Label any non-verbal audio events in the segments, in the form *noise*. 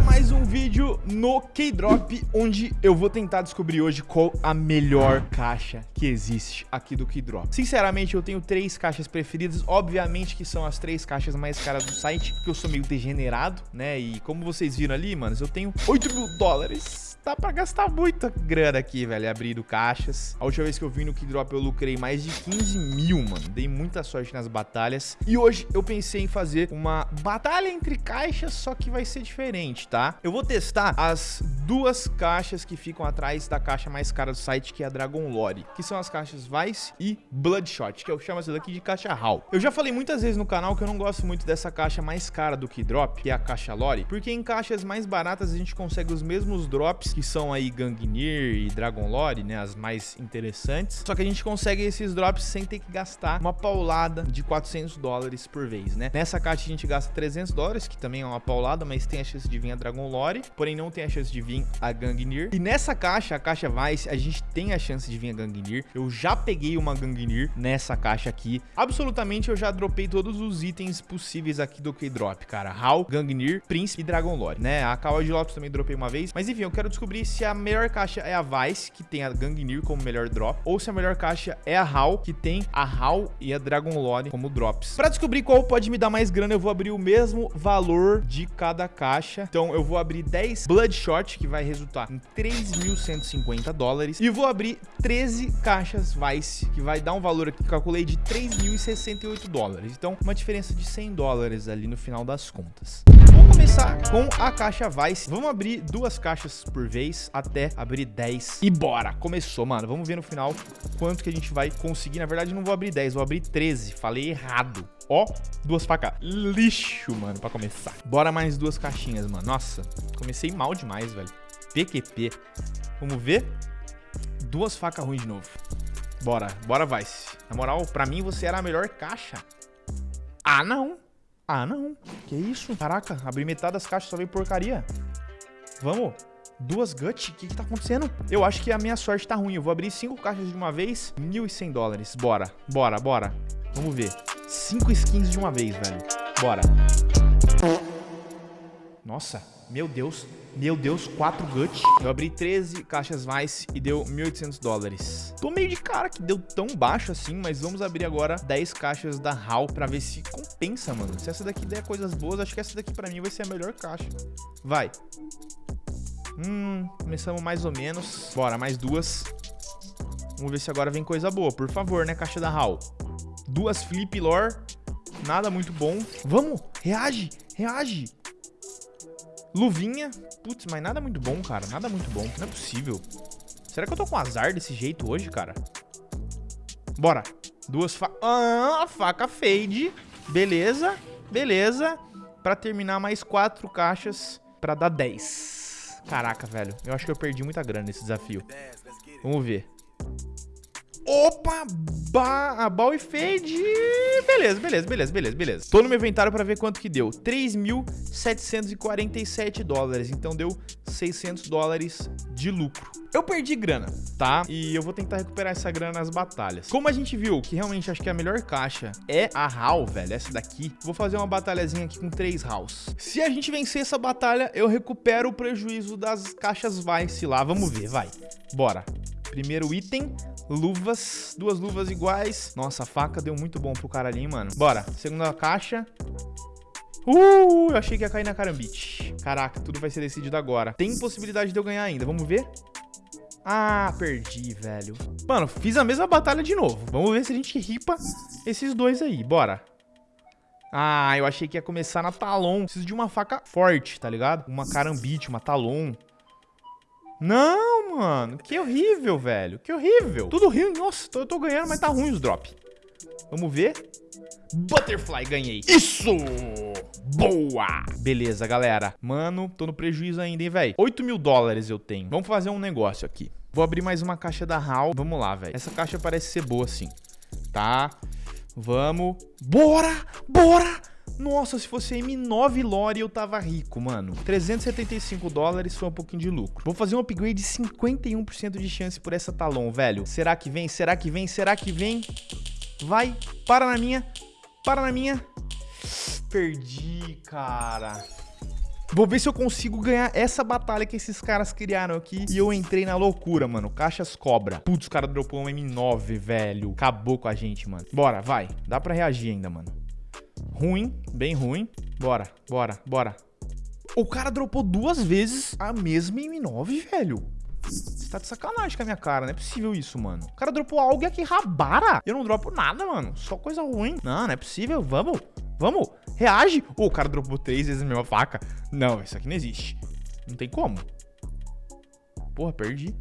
Mais um vídeo no K-Drop, onde eu vou tentar descobrir hoje qual a melhor caixa que existe aqui do K-Drop. Sinceramente, eu tenho três caixas preferidas, obviamente que são as três caixas mais caras do site, porque eu sou meio degenerado, né? E como vocês viram ali, manos, eu tenho 8 mil dólares dá pra gastar muita grana aqui, velho, abrindo caixas. A última vez que eu vim no Keydrop eu lucrei mais de 15 mil, mano. Dei muita sorte nas batalhas. E hoje eu pensei em fazer uma batalha entre caixas, só que vai ser diferente, tá? Eu vou testar as duas caixas que ficam atrás da caixa mais cara do site, que é a Dragon Lore, que são as caixas Vice e Bloodshot, que eu chamo essa daqui de caixa HAL. Eu já falei muitas vezes no canal que eu não gosto muito dessa caixa mais cara do Keydrop, que é a caixa Lore, porque em caixas mais baratas a gente consegue os mesmos drops que são aí Gangnir e Dragon Lore, né, as mais interessantes. Só que a gente consegue esses drops sem ter que gastar uma paulada de 400 dólares por vez, né? Nessa caixa a gente gasta 300 dólares, que também é uma paulada, mas tem a chance de vir a Dragon Lore, porém não tem a chance de vir a Gangnir. E nessa caixa, a caixa Vice, a gente tem a chance de vir a Gangnir. Eu já peguei uma Gangnir nessa caixa aqui. Absolutamente eu já dropei todos os itens possíveis aqui do K-Drop, cara. Hal, Gangnir, Prince e Dragon Lore, né? A Kawa de Lotus também dropei uma vez. Mas enfim, eu quero descobrir descobrir se a melhor caixa é a Vice, que tem a Gangnir como melhor drop, ou se a melhor caixa é a HAL, que tem a HAL e a Dragon Lore como drops. Para descobrir qual pode me dar mais grana, eu vou abrir o mesmo valor de cada caixa. Então eu vou abrir 10 Bloodshot, que vai resultar em 3.150 dólares, e vou abrir 13 caixas Vice, que vai dar um valor aqui que calculei de 3.068 dólares. Então uma diferença de 100 dólares ali no final das contas. Vamos começar com a caixa Vice. Vamos abrir duas caixas por vez até abrir 10. E bora! Começou, mano. Vamos ver no final quanto que a gente vai conseguir. Na verdade, não vou abrir 10, vou abrir 13. Falei errado. Ó, duas facas. Lixo, mano, pra começar. Bora mais duas caixinhas, mano. Nossa, comecei mal demais, velho. PQP. Vamos ver. Duas facas ruins de novo. Bora, bora, Vice. Na moral, pra mim você era a melhor caixa. Ah, não. Ah, não. Que isso? Caraca, abri metade das caixas, só veio porcaria. Vamos. Duas gut? O que que tá acontecendo? Eu acho que a minha sorte tá ruim. Eu vou abrir cinco caixas de uma vez. 1.100 dólares. Bora. Bora, bora. Vamos ver. Cinco skins de uma vez, velho. Bora. Nossa. Meu Deus. Meu Deus, 4 gut. Eu abri 13 caixas Vice e deu 1.800 dólares. Tô meio de cara que deu tão baixo assim, mas vamos abrir agora 10 caixas da HAL pra ver se compensa, mano. Se essa daqui der coisas boas, acho que essa daqui pra mim vai ser a melhor caixa. Vai. Hum, começamos mais ou menos. Bora, mais duas. Vamos ver se agora vem coisa boa. Por favor, né, caixa da HAL. Duas Flip Lore. Nada muito bom. Vamos, reage, reage. Luvinha. Putz, mas nada muito bom, cara. Nada muito bom. Não é possível. Será que eu tô com azar desse jeito hoje, cara? Bora. Duas fa... Ah, faca fade. Beleza. Beleza. Pra terminar, mais quatro caixas pra dar 10. Caraca, velho. Eu acho que eu perdi muita grana nesse desafio. Vamos ver. Opa! Ba ball e fade. Beleza, beleza, beleza, beleza, beleza. Tô no meu inventário pra ver quanto que deu. 3.747 dólares. Então deu 600 dólares de lucro. Eu perdi grana, tá? E eu vou tentar recuperar essa grana nas batalhas. Como a gente viu que realmente acho que a melhor caixa é a HAL, velho, essa daqui, vou fazer uma batalhazinha aqui com três HALs. Se a gente vencer essa batalha, eu recupero o prejuízo das caixas Vice lá. Vamos ver, vai. Bora. Primeiro item, luvas, duas luvas iguais. Nossa, a faca deu muito bom pro cara ali, mano. Bora, segunda caixa. Uh, eu achei que ia cair na carambite. Caraca, tudo vai ser decidido agora. Tem possibilidade de eu ganhar ainda, vamos ver? Ah, perdi, velho. Mano, fiz a mesma batalha de novo. Vamos ver se a gente ripa esses dois aí. Bora. Ah, eu achei que ia começar na Talon. Preciso de uma faca forte, tá ligado? Uma carambite, uma Talon. Não, mano. Que horrível, velho. Que horrível. Tudo ruim. Nossa, eu tô ganhando, mas tá ruim os drops. Vamos ver. Butterfly, ganhei. Isso! Boa! Beleza, galera. Mano, tô no prejuízo ainda, hein, velho. 8 mil dólares eu tenho. Vamos fazer um negócio aqui. Vou abrir mais uma caixa da HAL. Vamos lá, velho. Essa caixa parece ser boa, sim. Tá? Vamos. Bora! Bora! Nossa, se fosse M9 Lore eu tava rico, mano. 375 dólares foi um pouquinho de lucro. Vou fazer um upgrade de 51% de chance por essa Talon, velho. Será que vem? Será que vem? Será que vem? Vai, para na minha, para na minha. Perdi, cara. Vou ver se eu consigo ganhar essa batalha que esses caras criaram aqui. E eu entrei na loucura, mano. Caixas cobra. Putz, o cara dropou um M9, velho. Acabou com a gente, mano. Bora, vai. Dá pra reagir ainda, mano. Ruim, bem ruim. Bora, bora, bora. O cara dropou duas vezes a mesma M9, velho. Você tá de sacanagem com a minha cara, não é possível isso, mano. O cara dropou algo aqui rabara. Eu não dropo nada, mano. Só coisa ruim. Não, não é possível. Vamos, vamos. Reage. Oh, o cara dropou três vezes a mesma faca. Não, isso aqui não existe. Não tem como. Porra, perdi.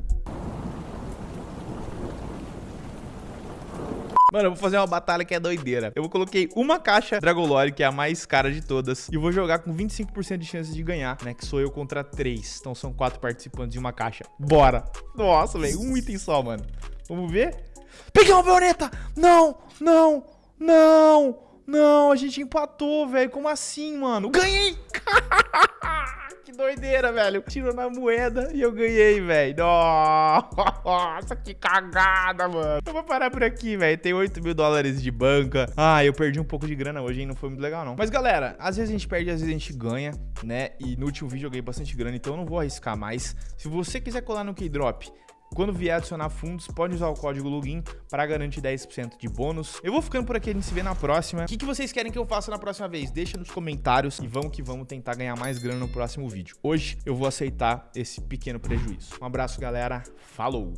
Mano, eu vou fazer uma batalha que é doideira. Eu coloquei uma caixa Dragolore, que é a mais cara de todas, e vou jogar com 25% de chances de ganhar, né? Que sou eu contra três. Então são quatro participantes de uma caixa. Bora! Nossa, velho, um item só, mano. Vamos ver? Peguei uma baioneta! Não, não, não, não, a gente empatou, velho. Como assim, mano? Ganhei! *laughs* que doideira, velho. Tirou na moeda e eu ganhei, velho. Nossa, que cagada, mano. Eu vou parar por aqui, velho. Tem 8 mil dólares de banca. Ah, eu perdi um pouco de grana hoje, hein? Não foi muito legal, não. Mas, galera, às vezes a gente perde, às vezes a gente ganha, né? E no último vídeo eu ganhei bastante grana, então eu não vou arriscar mais. Se você quiser colar no Keydrop, quando vier adicionar fundos, pode usar o código login para garantir 10% de bônus. Eu vou ficando por aqui, a gente se vê na próxima. O que, que vocês querem que eu faça na próxima vez? Deixa nos comentários e vamos que vamos tentar ganhar mais grana no próximo vídeo. Hoje eu vou aceitar esse pequeno prejuízo. Um abraço, galera. Falou!